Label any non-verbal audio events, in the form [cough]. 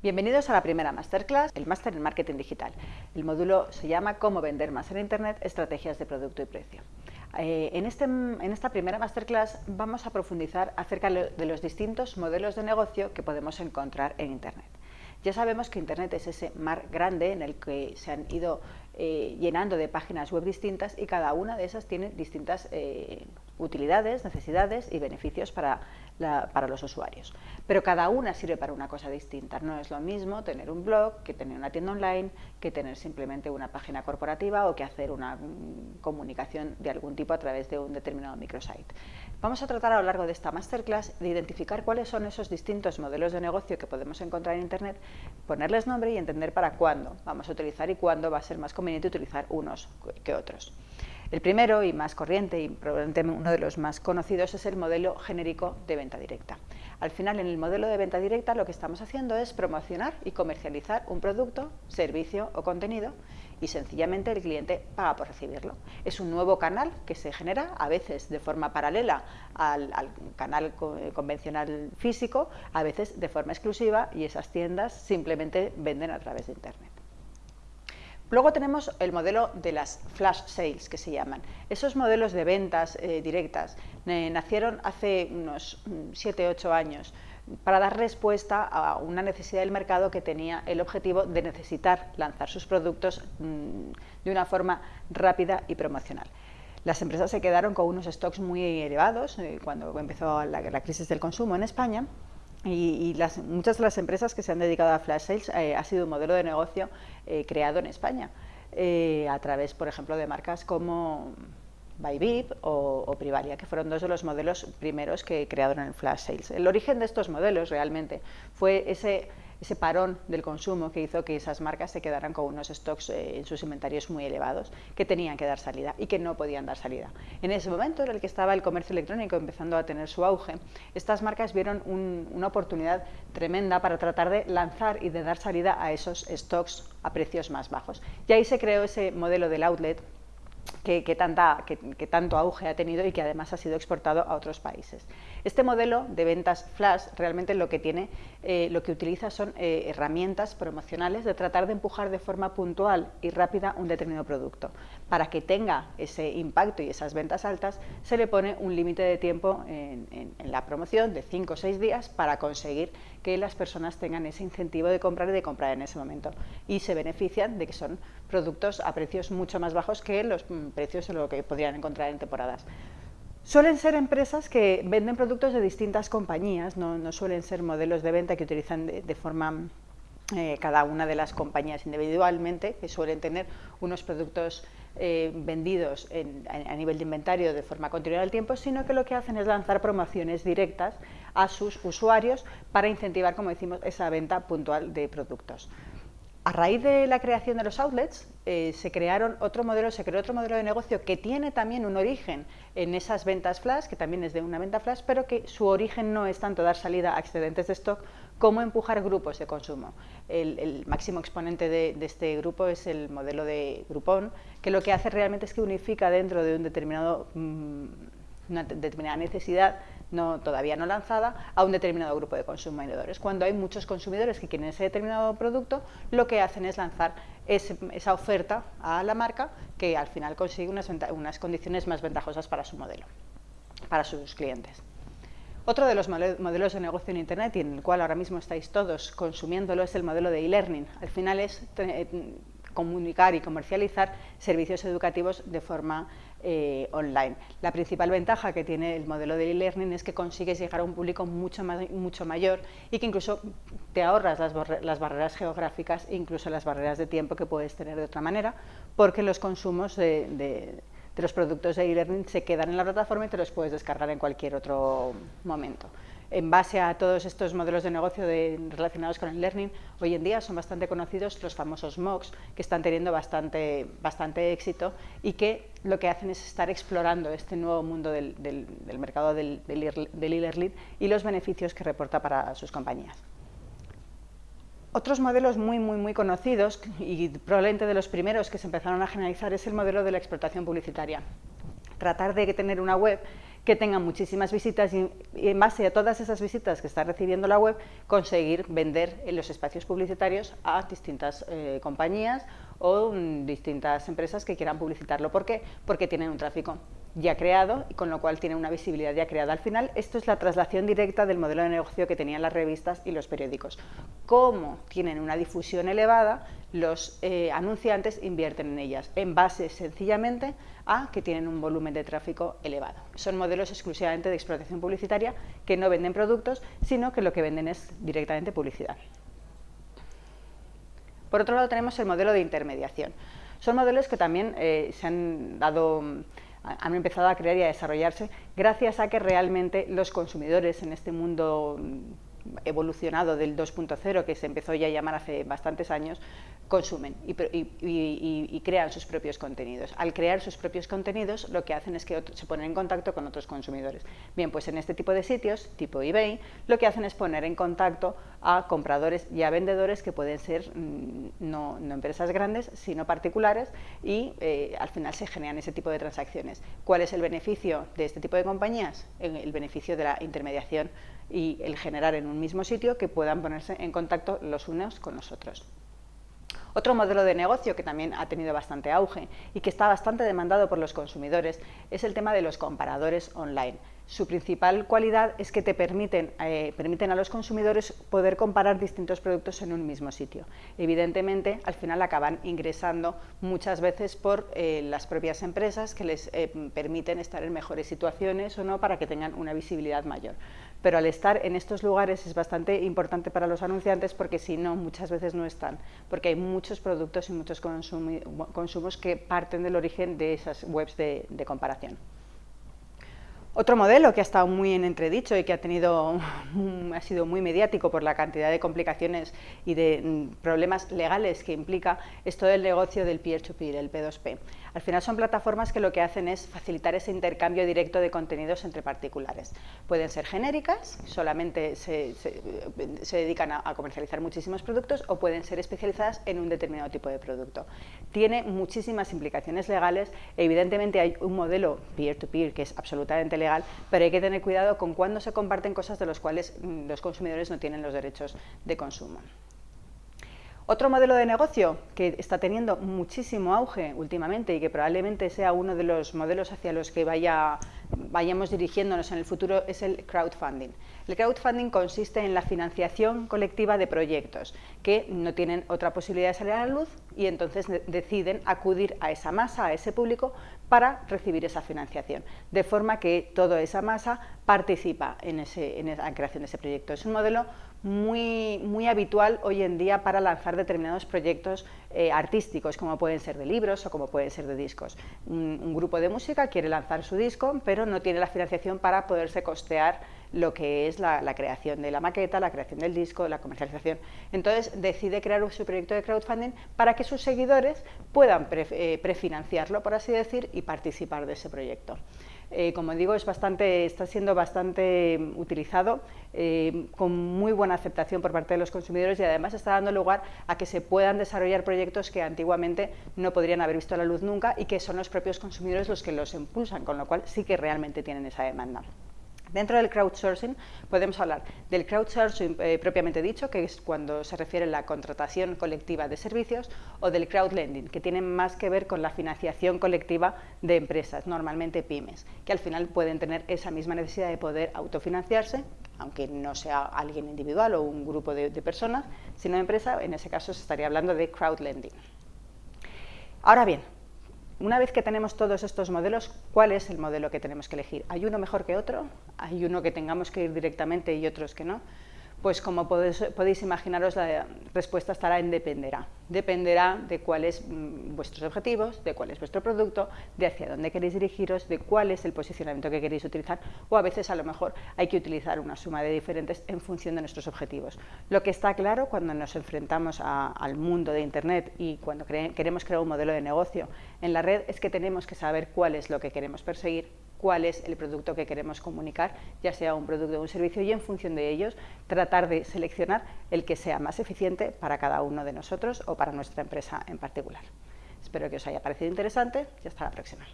Bienvenidos a la primera Masterclass, el Máster en Marketing Digital. El módulo se llama Cómo vender más en Internet, estrategias de producto y precio. Eh, en, este, en, esta primera Masterclass vamos a profundizar acerca de los distintos modelos de negocio que podemos encontrar en Internet. Ya sabemos que Internet es ese mar grande en el que se han ido eh, llenando de páginas web distintas y cada una de esas tiene distintas eh, utilidades, necesidades y beneficios para, para, los usuarios. Pero cada una sirve para una cosa distinta. No es lo mismo tener un blog que tener una tienda online, que tener simplemente una página corporativa o que hacer una mm, comunicación de algún tipo a través de un determinado microsite. Vamos a tratar a lo largo de esta masterclass de identificar cuáles son esos distintos modelos de negocio que podemos encontrar en Internet, ponerles nombre y entender para cuándo vamos a utilizar y cuándo va a ser más conveniente utilizar unos que otros. El primero y más corriente y probablemente uno de los más conocidos es el modelo genérico de venta directa. Al final, en el modelo de venta directa lo que estamos haciendo es promocionar y comercializar un producto, servicio o contenido y sencillamente el cliente paga por recibirlo. Es un nuevo canal que se genera a veces de forma paralela al, al canal convencional físico, a veces de forma exclusiva y esas tiendas simplemente venden a través de Internet. Luego tenemos el modelo de las flash sales, que se llaman. Esos modelos de ventas eh, directas nacieron hace unos 7-8 años para dar respuesta a una necesidad del mercado que tenía el objetivo de necesitar lanzar sus productos mm, de una forma rápida y promocional. Las empresas se quedaron con unos stocks muy elevados eh, cuando empezó la crisis del consumo en España y, las, muchas de las empresas que se han dedicado a flash sales eh, ha sido un modelo de negocio eh, creado en España, eh, a través, por ejemplo, de marcas como Bybip o, o, Privalia, que fueron dos de los modelos primeros que crearon en flash sales. El origen de estos modelos realmente fue ese ese parón del consumo que hizo que esas marcas se quedaran con unos stocks eh, en sus inventarios muy elevados, que tenían que dar salida y que no podían dar salida. En ese momento en el que estaba el comercio electrónico empezando a tener su auge, estas marcas vieron una oportunidad tremenda para tratar de lanzar y de dar salida a esos stocks a precios más bajos. Y ahí se creó ese modelo del outlet que, tanto auge ha tenido y que además ha sido exportado a otros países. Este modelo de ventas flash realmente lo que tiene, eh, lo que utiliza son eh, herramientas promocionales de tratar de empujar de forma puntual y rápida un determinado producto. Para que tenga ese impacto y esas ventas altas, se le pone un límite de tiempo en, en la promoción de 5 o 6 días para conseguir que las personas tengan ese incentivo de comprar y de comprar en ese momento. Y se benefician de que son productos a precios mucho más bajos que los mm, precios en lo que podrían encontrar en temporadas. Suelen ser empresas que venden productos de distintas compañías, no, suelen ser modelos de venta que utilizan de, forma eh, cada una de las compañías individualmente, que suelen tener unos productos eh, vendidos a, nivel de inventario de forma continua al tiempo, sino que lo que hacen es lanzar promociones directas a sus usuarios para incentivar, como decimos, esa venta puntual de productos. A raíz de la creación de los outlets, eh, se crearon otro modelo, se creó otro modelo de negocio que tiene también un origen en esas ventas flash, que también es de una venta flash, pero que su origen no es tanto dar salida a excedentes de stock como empujar grupos de consumo. El, máximo exponente de, este grupo es el modelo de Groupon, que lo que hace realmente es que unifica dentro de un determinado, mm, una determinada necesidad no, todavía no lanzada a un determinado grupo de consumidores. Cuando hay muchos consumidores que quieren ese determinado producto, lo que hacen es lanzar esa oferta a la marca que al final consigue unas, unas condiciones más ventajosas para su modelo, para sus clientes. Otro de los modelos de negocio en Internet y en el cual ahora mismo estáis todos consumiéndolo es el modelo de e-learning. Al final es comunicar y comercializar servicios educativos de forma eh, online. La principal ventaja que tiene el modelo de e-learning es que consigues llegar a un público mucho, mucho mayor y que incluso te ahorras las, las, barreras geográficas e incluso las barreras de tiempo que puedes tener de otra manera, porque los consumos de los productos de e-learning se quedan en la plataforma y te los puedes descargar en cualquier otro momento en base a todos estos modelos de negocio relacionados con el learning, hoy en día son bastante conocidos los famosos MOOCs, que están teniendo bastante, bastante éxito y que lo que hacen es estar explorando este nuevo mundo del, mercado del e-learning y los beneficios que reporta para sus compañías. Otros modelos muy, muy, muy conocidos y probablemente de los primeros que se empezaron a generalizar es el modelo de la explotación publicitaria. Tratar de tener una web que tengan muchísimas visitas y, en base a todas esas visitas que está recibiendo la web, conseguir vender en los espacios publicitarios a distintas eh, compañías o mm, distintas empresas que quieran publicitarlo. ¿Por qué? Porque tienen un tráfico ya creado y con lo cual tienen una visibilidad ya creada. Al final, esto es la traslación directa del modelo de negocio que tenían las revistas y los periódicos. Como tienen una difusión elevada, los eh, anunciantes invierten en ellas, en base sencillamente a que tienen un volumen de tráfico elevado. Son modelos exclusivamente de explotación publicitaria que no venden productos, sino que lo que venden es directamente publicidad. Por otro lado tenemos el modelo de intermediación. Son modelos que también eh, se han dado han empezado a crear y a desarrollarse gracias a que realmente los consumidores en este mundo evolucionado del 2.0 que se empezó ya a llamar hace bastantes años, consumen y, crean sus propios contenidos. Al crear sus propios contenidos lo que hacen es que se ponen en contacto con otros consumidores. Bien, pues en este tipo de sitios, tipo eBay, lo que hacen es poner en contacto a compradores y a vendedores que pueden ser mm, no, empresas grandes, sino particulares y eh, al final se generan ese tipo de transacciones. ¿Cuál es el beneficio de este tipo de compañías? El beneficio de la intermediación y el generar en un mismo sitio que puedan ponerse en contacto los unos con los otros. Otro modelo de negocio que también ha tenido bastante auge y que está bastante demandado por los consumidores es el tema de los comparadores online. Su principal cualidad es que te permiten, eh, permiten a los consumidores poder comparar distintos productos en un mismo sitio. Evidentemente, al final acaban ingresando muchas veces por eh, las propias empresas que les eh, permiten estar en mejores situaciones o no para que tengan una visibilidad mayor. Pero al estar en estos lugares es bastante importante para los anunciantes porque si no, muchas veces no están, porque hay muchos productos y muchos consumos que parten del origen de esas webs de comparación. Otro modelo que ha estado muy en entredicho y que ha, tenido, [laughs] ha sido muy mediático por la cantidad de complicaciones y de mm, problemas legales que implica es todo el negocio del peer-to-peer, el P2P. Al final son plataformas que lo que hacen es facilitar ese intercambio directo de contenidos entre particulares. Pueden ser genéricas, solamente se, dedican a, comercializar muchísimos productos o pueden ser especializadas en un determinado tipo de producto. Tiene muchísimas implicaciones legales, evidentemente hay un modelo peer-to-peer que es absolutamente legal, pero hay que tener cuidado con cuándo se comparten cosas de las cuales mm, los consumidores no tienen los derechos de consumo. Otro modelo de negocio que está teniendo muchísimo auge últimamente y que probablemente sea uno de los modelos hacia los que vaya, vayamos dirigiéndonos en el futuro es el crowdfunding. El crowdfunding consiste en la financiación colectiva de proyectos que no tienen otra posibilidad de salir a la luz y entonces deciden acudir a esa masa, a ese público, para recibir esa financiación, de forma que toda esa masa participa en, ese, en la creación de ese proyecto. Es un modelo muy, muy habitual hoy en día para lanzar determinados proyectos eh, artísticos, como pueden ser de libros o como pueden ser de discos. Un, grupo de música quiere lanzar su disco, pero no tiene la financiación para poderse costear lo que es la, creación de la maqueta, la creación del disco, la comercialización. Entonces decide crear su proyecto de crowdfunding para que sus seguidores puedan eh, prefinanciarlo, por así decir, y participar de ese proyecto. Eh, como digo, es bastante, está siendo bastante mm, utilizado eh, con muy buena aceptación por parte de los consumidores y además está dando lugar a que se puedan desarrollar proyectos que antiguamente no podrían haber visto la luz nunca y que son los propios consumidores los que los impulsan, con lo cual sí que realmente tienen esa demanda. Dentro del crowdsourcing podemos hablar del crowdsourcing eh, propiamente dicho, que es cuando se refiere a la contratación colectiva de servicios, o del crowdlending, que tiene más que ver con la financiación colectiva de empresas, normalmente pymes, que al final pueden tener esa misma necesidad de poder autofinanciarse, aunque no sea alguien individual o un grupo de, de personas, sino empresa, en ese caso se estaría hablando de crowdlending. Ahora bien, una vez que tenemos todos estos modelos, ¿cuál es el modelo que tenemos que elegir? ¿Hay uno mejor que otro? ¿Hay uno que tengamos que ir directamente y otros que no? Pues como podéis, imaginaros, la respuesta estará en dependerá. Dependerá de cuáles mm, vuestros objetivos, de cuál es vuestro producto, de hacia dónde queréis dirigiros, de cuál es el posicionamiento que queréis utilizar o a veces a lo mejor hay que utilizar una suma de diferentes en función de nuestros objetivos. Lo que está claro cuando nos enfrentamos al mundo de Internet y cuando queremos crear un modelo de negocio en la red es que tenemos que saber cuál es lo que queremos perseguir cuál es el producto que queremos comunicar, ya sea un producto o un servicio, y en función de ellos tratar de seleccionar el que sea más eficiente para cada uno de nosotros o para nuestra empresa en particular. Espero que os haya parecido interesante y hasta la próxima.